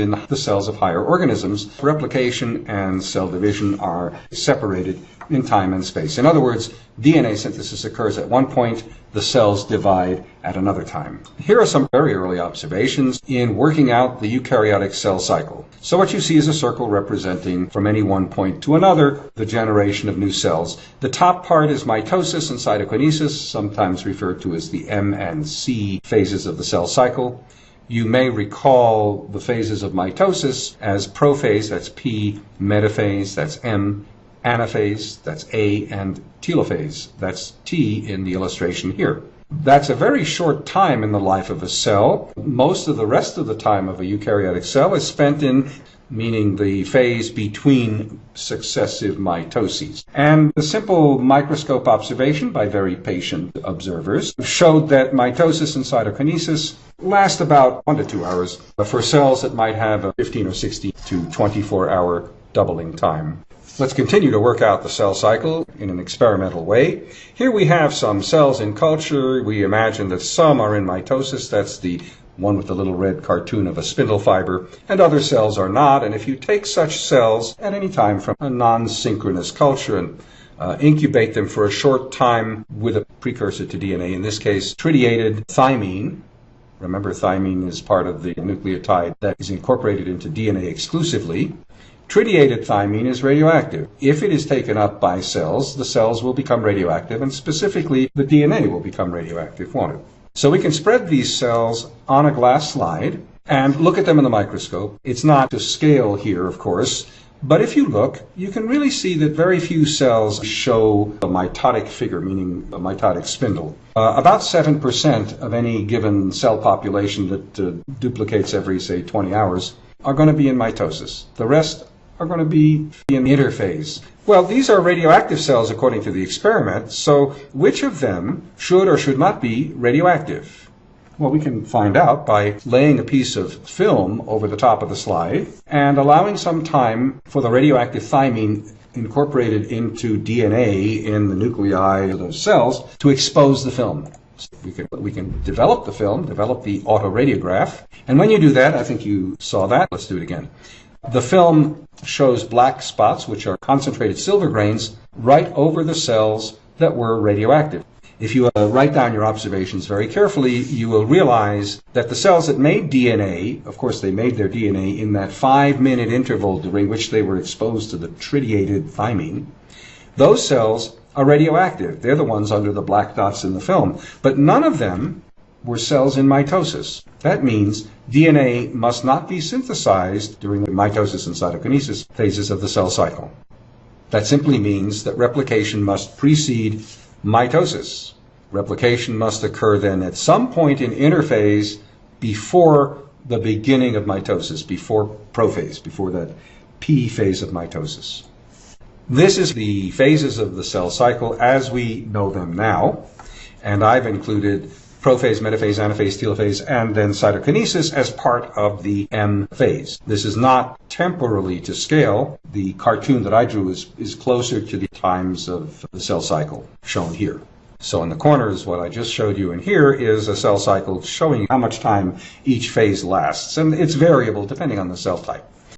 in the cells of higher organisms, replication and cell division are separated in time and space. In other words, DNA synthesis occurs at one point, the cells divide at another time. Here are some very early observations in working out the eukaryotic cell cycle. So what you see is a circle representing from any one point to another the generation of new cells. The top part is mitosis and cytokinesis, sometimes referred to as the M and C phases of the cell cycle. You may recall the phases of mitosis as prophase, that's P, metaphase, that's M, anaphase, that's A, and telophase, that's T in the illustration here. That's a very short time in the life of a cell. Most of the rest of the time of a eukaryotic cell is spent in meaning the phase between successive mitoses. And the simple microscope observation by very patient observers showed that mitosis and cytokinesis last about one to two hours But for cells that might have a 15 or 60 to 24 hour doubling time. Let's continue to work out the cell cycle in an experimental way. Here we have some cells in culture. We imagine that some are in mitosis. That's the one with the little red cartoon of a spindle fiber, and other cells are not. And if you take such cells at any time from a non-synchronous culture and uh, incubate them for a short time with a precursor to DNA, in this case, tritiated thymine, remember thymine is part of the nucleotide that is incorporated into DNA exclusively, Tritiated thymine is radioactive. If it is taken up by cells, the cells will become radioactive, and specifically the DNA will become radioactive, won't it? So we can spread these cells on a glass slide and look at them in the microscope. It's not to scale here, of course, but if you look, you can really see that very few cells show a mitotic figure, meaning a mitotic spindle. Uh, about 7% of any given cell population that uh, duplicates every, say, 20 hours are going to be in mitosis. The rest are going to be in the interphase. Well, these are radioactive cells according to the experiment, so which of them should or should not be radioactive? Well, we can find out by laying a piece of film over the top of the slide and allowing some time for the radioactive thymine incorporated into DNA in the nuclei of those cells to expose the film. We can, we can develop the film, develop the autoradiograph, and when you do that, I think you saw that. Let's do it again. The film shows black spots, which are concentrated silver grains, right over the cells that were radioactive. If you uh, write down your observations very carefully, you will realize that the cells that made DNA, of course, they made their DNA in that five minute interval during which they were exposed to the tritiated thymine. Those cells are radioactive. They're the ones under the black dots in the film. But none of them were cells in mitosis. That means DNA must not be synthesized during the mitosis and cytokinesis phases of the cell cycle. That simply means that replication must precede mitosis. Replication must occur then at some point in interphase before the beginning of mitosis, before prophase, before that P phase of mitosis. This is the phases of the cell cycle as we know them now, and I've included prophase, metaphase, anaphase, telophase, and then cytokinesis as part of the M phase. This is not temporally to scale. The cartoon that I drew is, is closer to the times of the cell cycle shown here. So in the corners, what I just showed you in here is a cell cycle showing how much time each phase lasts. And it's variable depending on the cell type.